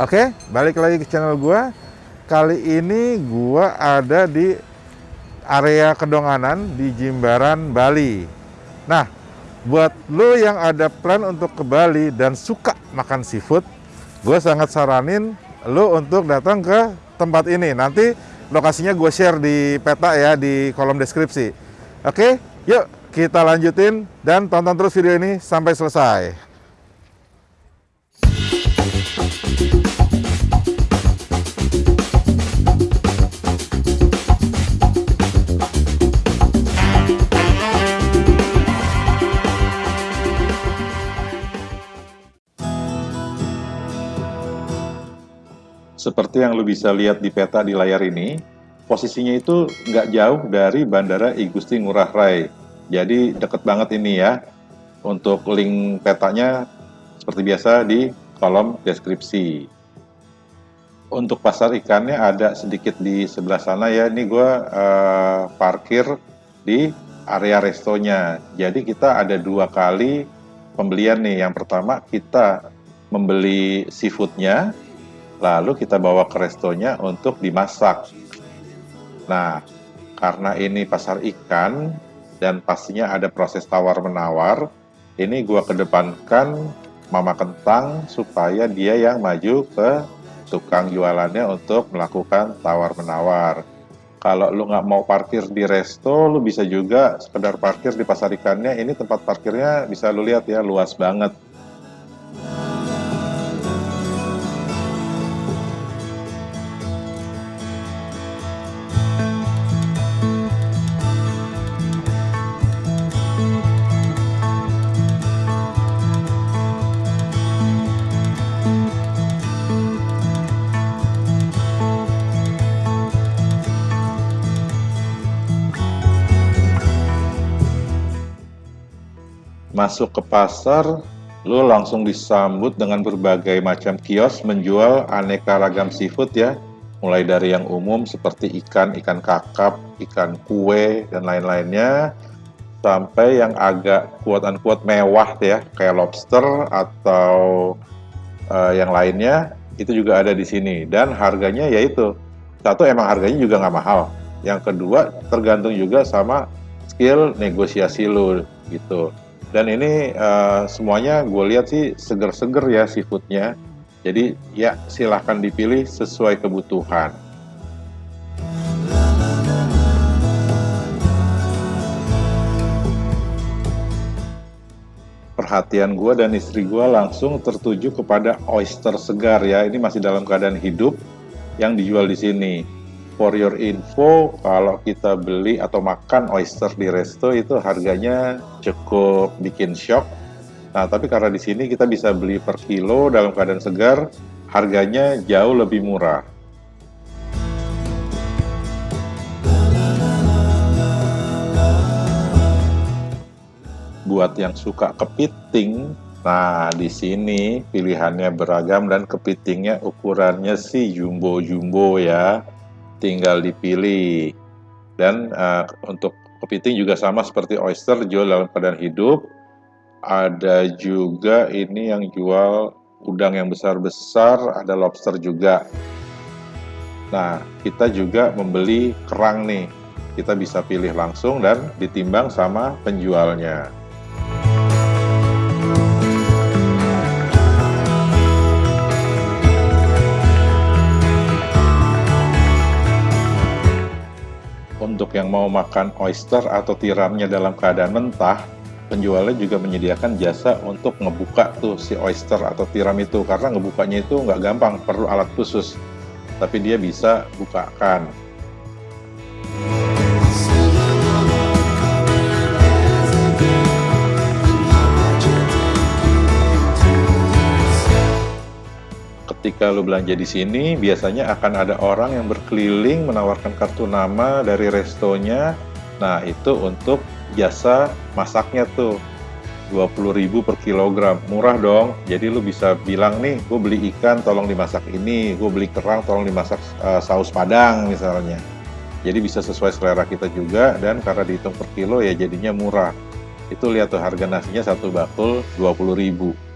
Oke, balik lagi ke channel gua. Kali ini gua ada di area Kedonganan di Jimbaran, Bali. Nah, buat lo yang ada plan untuk ke Bali dan suka makan seafood, gue sangat saranin lo untuk datang ke tempat ini. Nanti lokasinya gue share di peta ya di kolom deskripsi. Oke, yuk kita lanjutin dan tonton terus video ini sampai selesai. Seperti yang lu bisa lihat di peta di layar ini, posisinya itu nggak jauh dari Bandara I Gusti Ngurah Rai. Jadi deket banget ini ya. Untuk link petanya seperti biasa di kolom deskripsi. Untuk pasar ikannya ada sedikit di sebelah sana ya. Ini gue uh, parkir di area restonya. Jadi kita ada dua kali pembelian nih. Yang pertama kita membeli seafoodnya lalu kita bawa ke restonya untuk dimasak. Nah, karena ini pasar ikan dan pastinya ada proses tawar-menawar, ini gua kedepankan Mama Kentang supaya dia yang maju ke tukang jualannya untuk melakukan tawar-menawar. Kalau lu nggak mau parkir di resto, lu bisa juga sekedar parkir di pasar ikannya. Ini tempat parkirnya bisa lu lihat ya, luas banget. Masuk ke pasar, lu langsung disambut dengan berbagai macam kios menjual aneka ragam seafood ya. Mulai dari yang umum seperti ikan, ikan kakap, ikan kue, dan lain-lainnya. Sampai yang agak kuat-kuat mewah ya, kayak lobster atau uh, yang lainnya, itu juga ada di sini. Dan harganya yaitu, satu emang harganya juga nggak mahal. Yang kedua tergantung juga sama skill negosiasi lu gitu. Dan ini uh, semuanya gue lihat sih seger-seger ya seafoodnya. Jadi ya silahkan dipilih sesuai kebutuhan. Perhatian gue dan istri gue langsung tertuju kepada oyster segar ya. Ini masih dalam keadaan hidup yang dijual di sini for your info, kalau kita beli atau makan oyster di resto itu harganya cukup bikin shock. Nah, tapi karena di sini kita bisa beli per kilo dalam keadaan segar, harganya jauh lebih murah. Buat yang suka kepiting, nah di sini pilihannya beragam dan kepitingnya ukurannya sih jumbo-jumbo ya tinggal dipilih. Dan uh, untuk kepiting juga sama seperti oyster jual dalam keadaan hidup. Ada juga ini yang jual udang yang besar-besar, ada lobster juga. Nah, kita juga membeli kerang nih. Kita bisa pilih langsung dan ditimbang sama penjualnya. Untuk yang mau makan oyster atau tiramnya dalam keadaan mentah, penjualnya juga menyediakan jasa untuk ngebuka tuh si oyster atau tiram itu karena ngebukanya itu nggak gampang, perlu alat khusus. Tapi dia bisa bukakan. Ketika lo belanja di sini, biasanya akan ada orang yang berkeliling menawarkan kartu nama dari restonya. Nah, itu untuk jasa masaknya tuh. 20.000 per kilogram, murah dong. Jadi lu bisa bilang nih, gue beli ikan tolong dimasak ini, gue beli kerang tolong dimasak uh, saus padang misalnya. Jadi bisa sesuai selera kita juga dan karena dihitung per kilo ya jadinya murah. Itu lihat tuh harga nasinya satu bakul 20.000.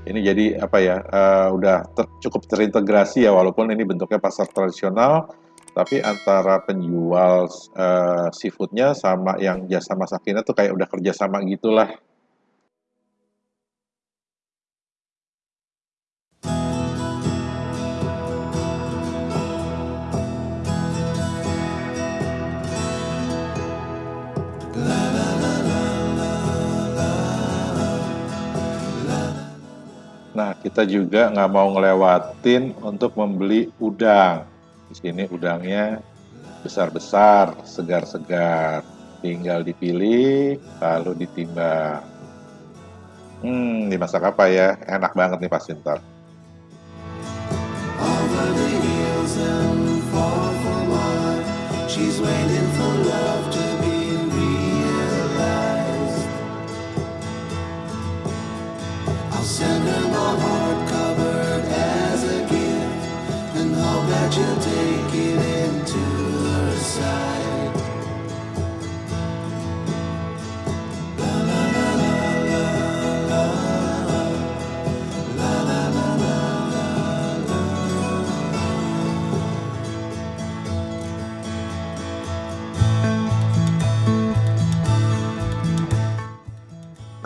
Ini jadi apa ya, uh, udah ter cukup terintegrasi ya walaupun ini bentuknya pasar tradisional, tapi antara penjual, uh, seafood-nya sama yang jasa masakinnya tuh kayak udah kerja sama gitulah. Nah, kita juga nggak mau ngelewatin untuk membeli udang. Di sini udangnya besar-besar, segar-segar. Tinggal dipilih, lalu ditimbang. Hmm, dimasak apa ya? Enak banget nih Pak Sintar. She's waiting for love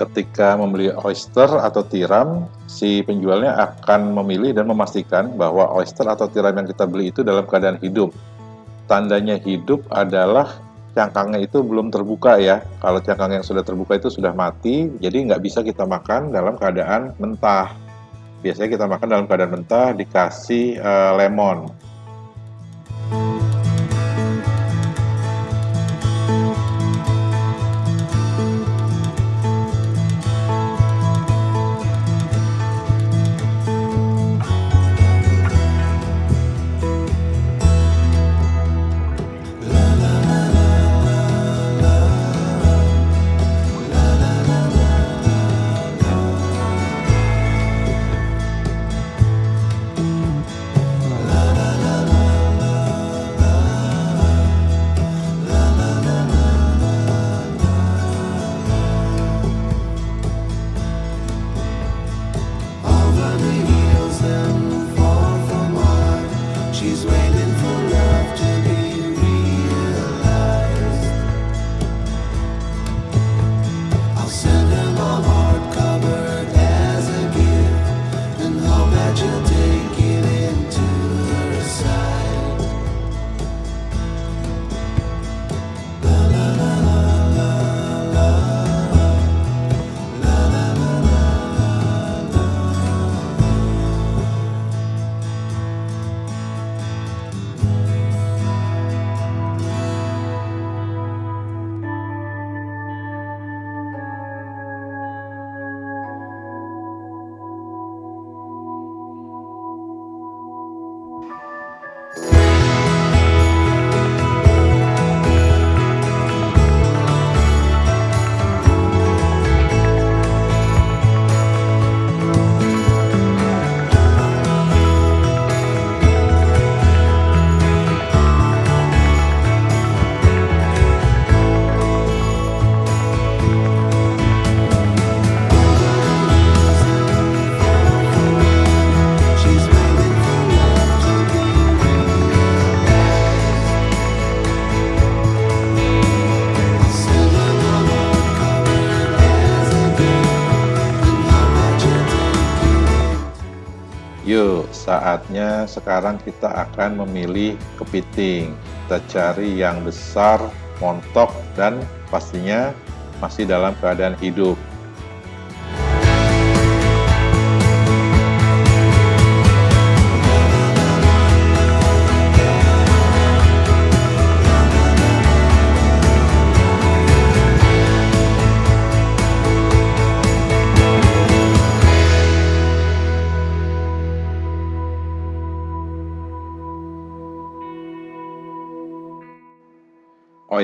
ketika membeli oyster atau tiram, si penjualnya akan memilih dan memastikan bahwa oyster atau tiram yang kita beli itu dalam keadaan hidup. Tandanya hidup adalah cangkangnya itu belum terbuka ya. Kalau cangkang yang sudah terbuka itu sudah mati, jadi nggak bisa kita makan dalam keadaan mentah. Biasanya kita makan dalam keadaan mentah dikasih uh, lemon. Saatnya sekarang kita akan memilih kepiting. Kita cari yang besar, montok, dan pastinya masih dalam keadaan hidup.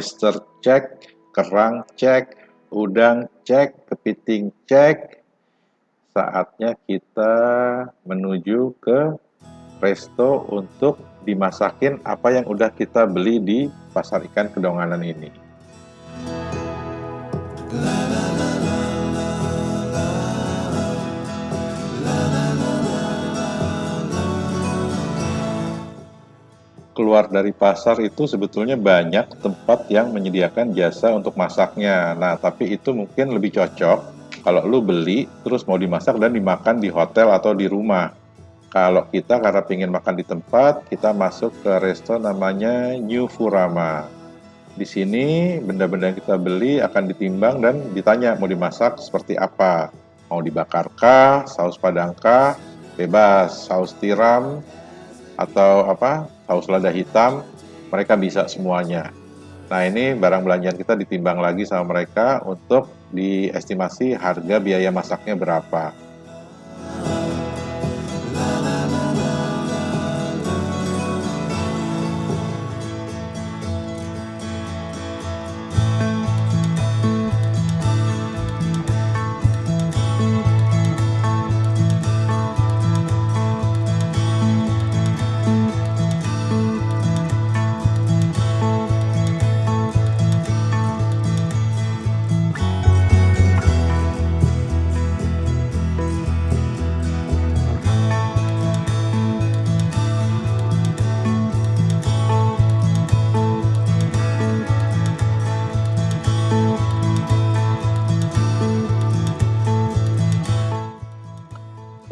Oyster cek, kerang cek, udang cek, kepiting cek. Saatnya kita menuju ke resto untuk dimasakin apa yang udah kita beli di pasar ikan kedonganan ini. Keluar dari pasar itu sebetulnya banyak tempat yang menyediakan jasa untuk masaknya. Nah, tapi itu mungkin lebih cocok kalau lu beli terus mau dimasak dan dimakan di hotel atau di rumah. Kalau kita karena ingin makan di tempat, kita masuk ke resto namanya New Furama. Di sini benda-benda yang kita beli akan ditimbang dan ditanya mau dimasak seperti apa. Mau dibakarkah, saus padangkah, bebas, saus tiram, atau apa saus lada hitam, mereka bisa semuanya. Nah ini barang belanjaan kita ditimbang lagi sama mereka untuk diestimasi harga biaya masaknya berapa.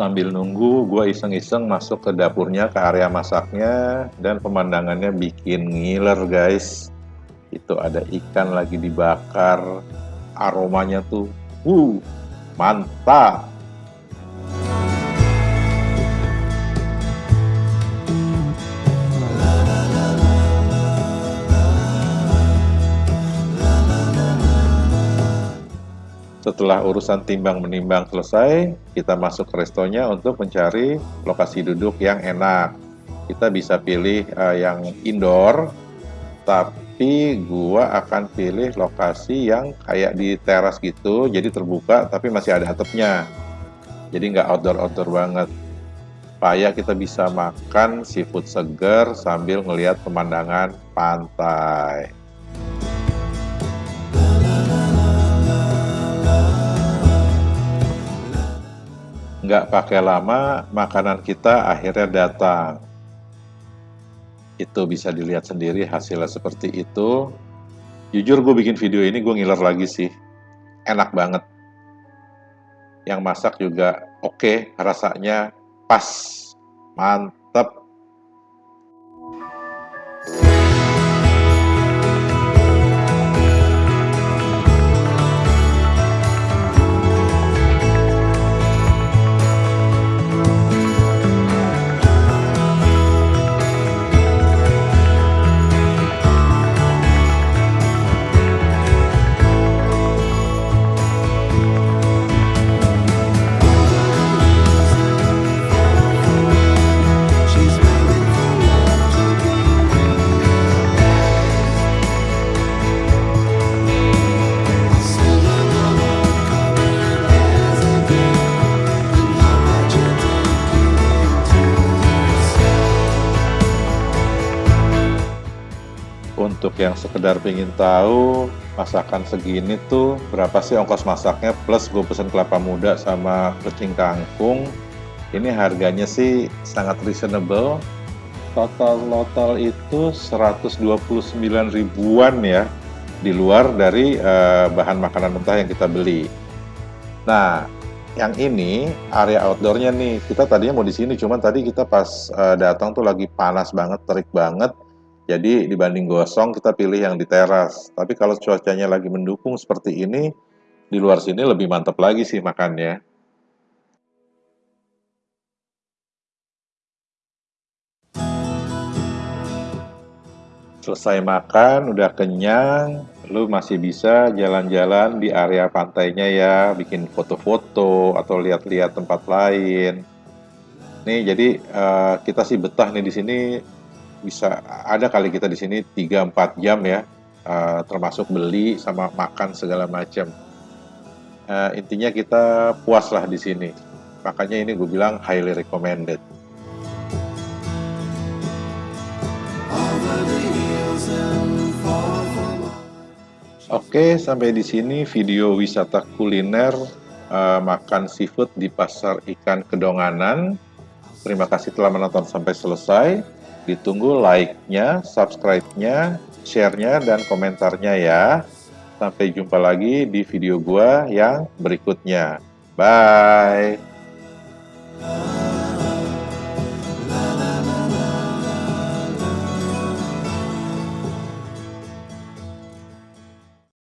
Sambil nunggu, gue iseng-iseng masuk ke dapurnya, ke area masaknya, dan pemandangannya bikin ngiler guys. Itu ada ikan lagi dibakar, aromanya tuh, uh, mantap. Setelah urusan timbang menimbang selesai, kita masuk ke restonya untuk mencari lokasi duduk yang enak. Kita bisa pilih uh, yang indoor, tapi gua akan pilih lokasi yang kayak di teras gitu, jadi terbuka tapi masih ada atapnya. Jadi nggak outdoor-outdoor banget. Supaya kita bisa makan seafood segar sambil ngelihat pemandangan pantai. Nggak pakai lama makanan kita akhirnya datang. Itu bisa dilihat sendiri hasilnya seperti itu. Jujur gue bikin video ini gue ngiler lagi sih. Enak banget. Yang masak juga oke okay, rasanya pas. Mantep untuk yang sekedar pengen tahu masakan segini tuh berapa sih ongkos masaknya? Plus gue pesen kelapa muda sama pecing kangkung. Ini harganya sih sangat reasonable. Total total itu 129 ribuan ya di luar dari uh, bahan makanan mentah yang kita beli. Nah yang ini area outdoornya nih. Kita tadinya mau di sini cuman tadi kita pas uh, datang tuh lagi panas banget terik banget jadi dibanding gosong kita pilih yang di teras. Tapi kalau cuacanya lagi mendukung seperti ini, di luar sini lebih mantap lagi sih makannya. Selesai makan, udah kenyang, lu masih bisa jalan-jalan di area pantainya ya, bikin foto-foto atau lihat-lihat tempat lain. Nih, jadi uh, kita sih betah nih di sini bisa ada kali kita di sini 3-4 jam ya, uh, termasuk beli sama makan segala macam. Uh, intinya kita puas lah di sini. Makanya ini gue bilang highly recommended. Oke, sampai di sini video wisata kuliner uh, makan seafood di Pasar Ikan Kedonganan. Terima kasih telah menonton sampai selesai. Ditunggu like-nya, subscribe-nya, share-nya, dan komentarnya ya. Sampai jumpa lagi di video gua yang berikutnya. Bye!